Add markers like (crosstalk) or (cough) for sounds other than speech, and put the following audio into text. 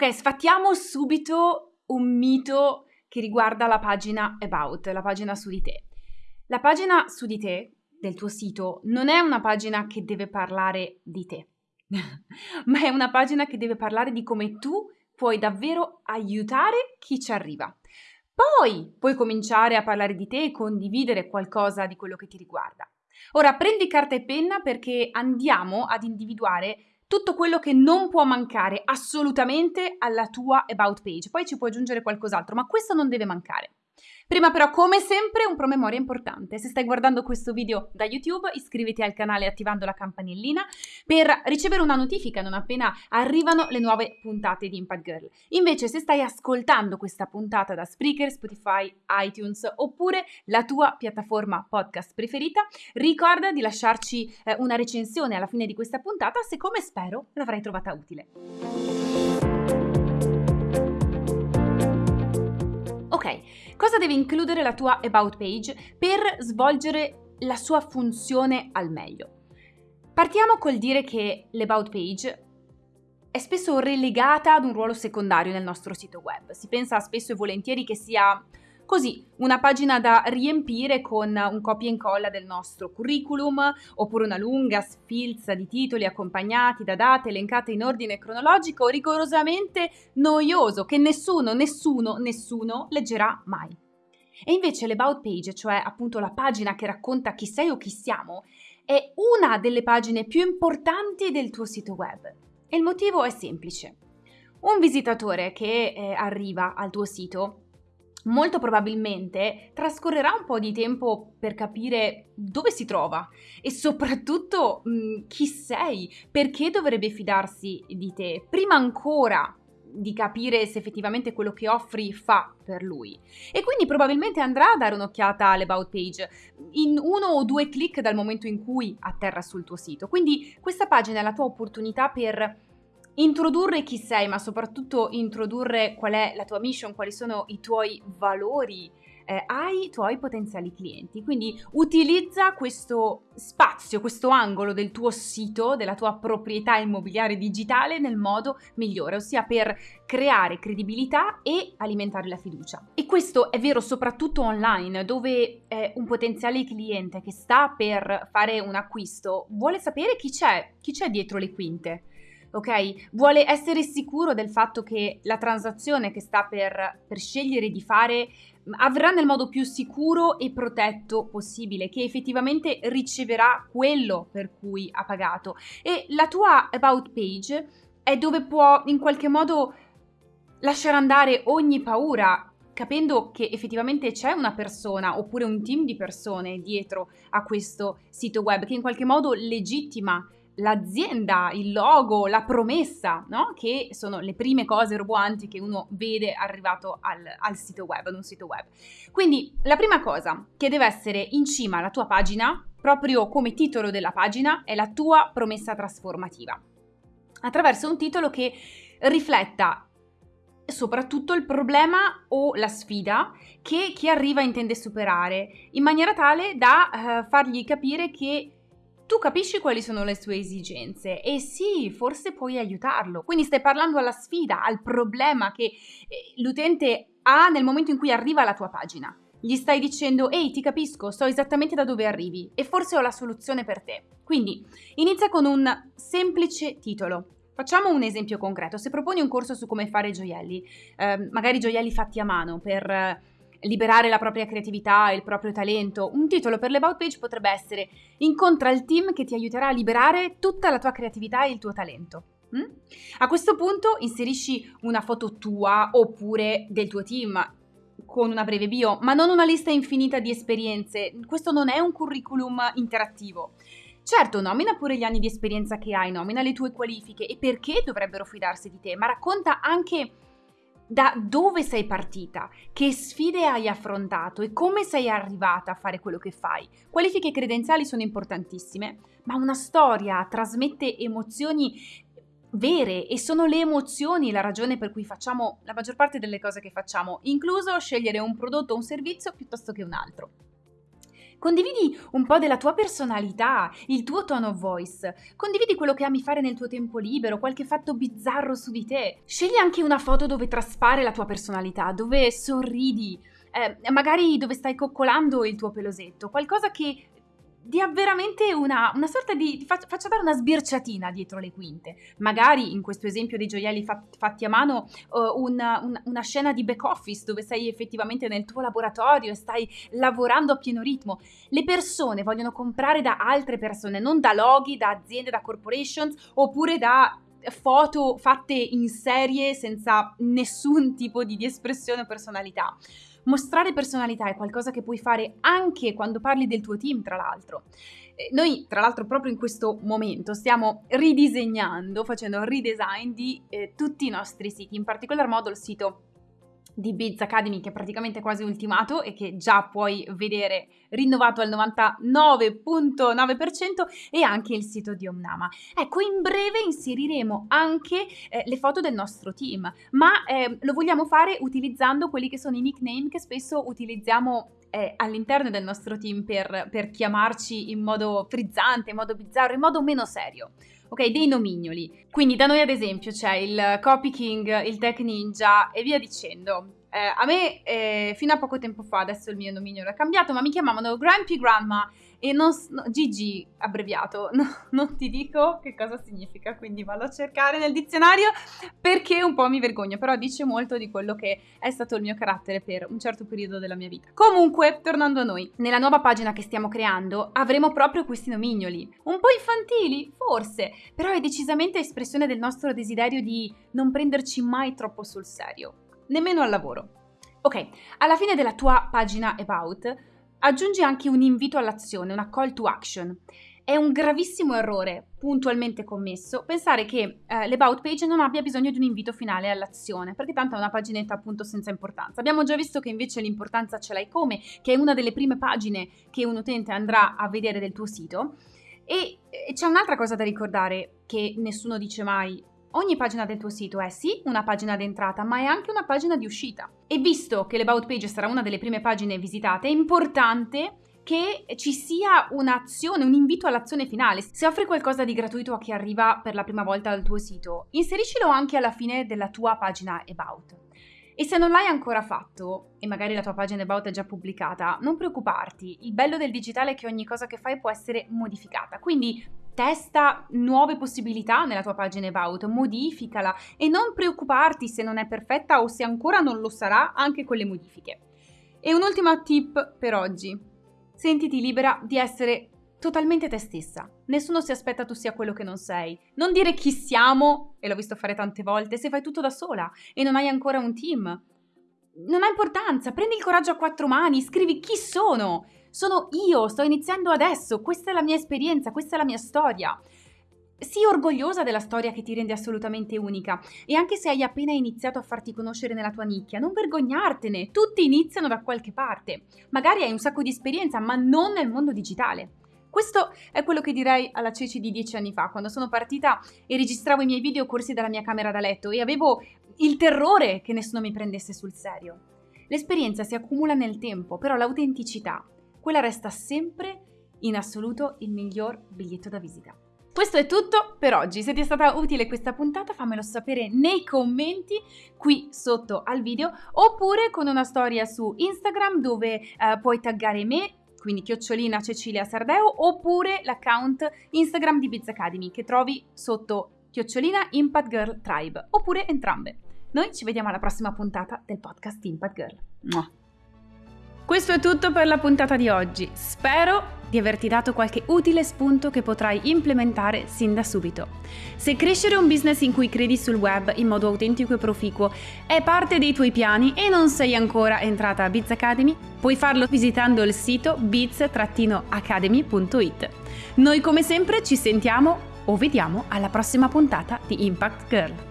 Ok, sfattiamo subito un mito che riguarda la pagina About, la pagina su di te. La pagina su di te, del tuo sito, non è una pagina che deve parlare di te, (laughs) ma è una pagina che deve parlare di come tu puoi davvero aiutare chi ci arriva. Poi puoi cominciare a parlare di te e condividere qualcosa di quello che ti riguarda. Ora prendi carta e penna perché andiamo ad individuare tutto quello che non può mancare assolutamente alla tua about page. Poi ci puoi aggiungere qualcos'altro, ma questo non deve mancare. Prima però, come sempre, un promemoria importante. Se stai guardando questo video da YouTube, iscriviti al canale attivando la campanellina per ricevere una notifica non appena arrivano le nuove puntate di Impact Girl. Invece, se stai ascoltando questa puntata da Spreaker, Spotify, iTunes oppure la tua piattaforma podcast preferita, ricorda di lasciarci eh, una recensione alla fine di questa puntata se, come spero, l'avrai trovata utile. Cosa deve includere la tua About page per svolgere la sua funzione al meglio? Partiamo col dire che l'About page è spesso relegata ad un ruolo secondario nel nostro sito web. Si pensa spesso e volentieri che sia Così, una pagina da riempire con un copia e incolla del nostro curriculum, oppure una lunga sfilza di titoli accompagnati da date elencate in ordine cronologico rigorosamente noioso che nessuno, nessuno, nessuno leggerà mai. E invece l'About Page, cioè appunto la pagina che racconta chi sei o chi siamo, è una delle pagine più importanti del tuo sito web. E il motivo è semplice. Un visitatore che eh, arriva al tuo sito molto probabilmente trascorrerà un po' di tempo per capire dove si trova e soprattutto mh, mm, chi sei, perché dovrebbe fidarsi di te, prima ancora di capire se effettivamente quello che offri fa per lui. E quindi probabilmente andrà a dare un'occhiata all'about page in uno o due clic dal momento in cui atterra sul tuo sito. Quindi questa pagina è la tua opportunità per introdurre chi sei, ma soprattutto introdurre qual è la tua mission, quali sono i tuoi valori eh, ai tuoi potenziali clienti. Quindi utilizza questo spazio, questo angolo del tuo sito, della tua proprietà immobiliare digitale nel modo migliore, ossia per creare credibilità e alimentare la fiducia. E questo è vero soprattutto online, dove eh, un potenziale cliente che sta per fare un acquisto vuole sapere chi c'è, chi c'è dietro le quinte ok? Vuole essere sicuro del fatto che la transazione che sta per, per scegliere di fare avrà nel modo più sicuro e protetto possibile, che effettivamente riceverà quello per cui ha pagato. E la tua about page è dove può in qualche modo lasciare andare ogni paura, capendo che effettivamente c'è una persona oppure un team di persone dietro a questo sito web che in qualche modo legittima l'azienda, il logo, la promessa, no? che sono le prime cose roboanti che uno vede arrivato al, al, sito web, ad un sito web. Quindi la prima cosa che deve essere in cima alla tua pagina, proprio come titolo della pagina, è la tua promessa trasformativa. Attraverso un titolo che rifletta soprattutto il problema o la sfida che chi arriva intende superare, in maniera tale da uh, fargli capire che tu capisci quali sono le sue esigenze e sì, forse puoi aiutarlo. Quindi stai parlando alla sfida, al problema che eh, l'utente ha nel momento in cui arriva alla tua pagina. Gli stai dicendo, ehi, ti capisco, so esattamente da dove arrivi e forse ho la soluzione per te. Quindi inizia con un semplice titolo. Facciamo un esempio concreto. Se proponi un corso su come fare gioielli, eh, magari gioielli fatti a mano per... Liberare la propria creatività e il proprio talento. Un titolo per l'About Page potrebbe essere Incontra il team che ti aiuterà a liberare tutta la tua creatività e il tuo talento. Mm? A questo punto inserisci una foto tua oppure del tuo team con una breve bio, ma non una lista infinita di esperienze. Questo non è un curriculum interattivo. Certo, nomina pure gli anni di esperienza che hai, nomina le tue qualifiche e perché dovrebbero fidarsi di te, ma racconta anche da dove sei partita, che sfide hai affrontato e come sei arrivata a fare quello che fai. Qualifiche credenziali sono importantissime, ma una storia trasmette emozioni vere e sono le emozioni la ragione per cui facciamo la maggior parte delle cose che facciamo, incluso scegliere un prodotto o un servizio piuttosto che un altro. Condividi un po' della tua personalità, il tuo tone of voice. Condividi quello che ami fare nel tuo tempo libero, qualche fatto bizzarro su di te. Scegli anche una foto dove traspare la tua personalità, dove sorridi, eh, magari dove stai coccolando il tuo pelosetto, qualcosa che dia veramente una, una sorta di, faccia dare una sbirciatina dietro le quinte. Magari in questo esempio dei gioielli fat, fatti a mano, uh, una, una, una, scena di back office dove sei effettivamente nel tuo laboratorio e stai lavorando a pieno ritmo. Le persone vogliono comprare da altre persone, non da loghi, da aziende, da corporations oppure da foto fatte in serie senza nessun tipo di, di espressione o personalità. Mostrare personalità è qualcosa che puoi fare anche quando parli del tuo team, tra l'altro. Eh, noi, tra l'altro, proprio in questo momento stiamo ridisegnando, facendo redesign di eh, tutti i nostri siti, in particolar modo il sito di Biz Academy che è praticamente quasi ultimato e che già puoi vedere rinnovato al 99.9% e anche il sito di Omnama. Ecco, in breve inseriremo anche eh, le foto del nostro team, ma eh, lo vogliamo fare utilizzando quelli che sono i nickname che spesso utilizziamo eh, all'interno del nostro team per, per chiamarci in modo frizzante, in modo bizzarro, in modo meno serio ok? Dei nomignoli. Quindi da noi ad esempio c'è il Copy King, il Tech Ninja e via dicendo. Eh, a me eh, fino a poco tempo fa, adesso il mio nomignolo è cambiato, ma mi chiamavano Grampy Grandma e non, no, GG abbreviato, (laughs) no, non ti dico che cosa significa, quindi vado a cercare nel dizionario perché un po' mi vergogno, però dice molto di quello che è stato il mio carattere per un certo periodo della mia vita. Comunque, tornando a noi, nella nuova pagina che stiamo creando avremo proprio questi nomignoli, un po' infantili, forse, però è decisamente espressione del nostro desiderio di non prenderci mai troppo sul serio nemmeno al lavoro. Ok, alla fine della tua pagina About aggiungi anche un invito all'azione, una call to action. È un gravissimo errore, puntualmente commesso, pensare che eh, l'About page non abbia bisogno di un invito finale all'azione, perché tanto è una paginetta appunto senza importanza. Abbiamo già visto che invece l'importanza ce l'hai come, che è una delle prime pagine che un utente andrà a vedere del tuo sito. E, e c'è un'altra cosa da ricordare che nessuno dice mai Ogni pagina del tuo sito è sì una pagina d'entrata, ma è anche una pagina di uscita. E visto che l'About Page sarà una delle prime pagine visitate, è importante che ci sia un'azione, un invito all'azione finale. Se offri qualcosa di gratuito a chi arriva per la prima volta al tuo sito, inseriscilo anche alla fine della tua pagina About. E se non l'hai ancora fatto, e magari la tua pagina About è già pubblicata, non preoccuparti, il bello del digitale è che ogni cosa che fai può essere modificata, quindi testa nuove possibilità nella tua pagina About, modificala e non preoccuparti se non è perfetta o se ancora non lo sarà anche con le modifiche. E un'ultima tip per oggi. Sentiti libera di essere totalmente te stessa. Nessuno si aspetta tu sia quello che non sei. Non dire chi siamo, e l'ho visto fare tante volte, se fai tutto da sola e non hai ancora un team. Non ha importanza, prendi il coraggio a quattro mani, scrivi chi sono sono io, sto iniziando adesso, questa è la mia esperienza, questa è la mia storia. Sii orgogliosa della storia che ti rende assolutamente unica e anche se hai appena iniziato a farti conoscere nella tua nicchia, non vergognartene, tutti iniziano da qualche parte. Magari hai un sacco di esperienza, ma non nel mondo digitale. Questo è quello che direi alla Ceci di dieci anni fa, quando sono partita e registravo i miei video corsi dalla mia camera da letto e avevo il terrore che nessuno mi prendesse sul serio. L'esperienza si accumula nel tempo, però l'autenticità quella resta sempre in assoluto il miglior biglietto da visita. Questo è tutto per oggi, se ti è stata utile questa puntata fammelo sapere nei commenti qui sotto al video oppure con una storia su Instagram dove eh, puoi taggare me, quindi chiocciolina Cecilia Sardeo oppure l'account Instagram di Biz Academy che trovi sotto chiocciolina Impact Girl Tribe oppure entrambe. Noi ci vediamo alla prossima puntata del podcast Impact Girl. Questo è tutto per la puntata di oggi. Spero di averti dato qualche utile spunto che potrai implementare sin da subito. Se crescere un business in cui credi sul web in modo autentico e proficuo è parte dei tuoi piani e non sei ancora entrata a Biz Academy, puoi farlo visitando il sito biz-academy.it. Noi come sempre ci sentiamo o vediamo alla prossima puntata di Impact Girl.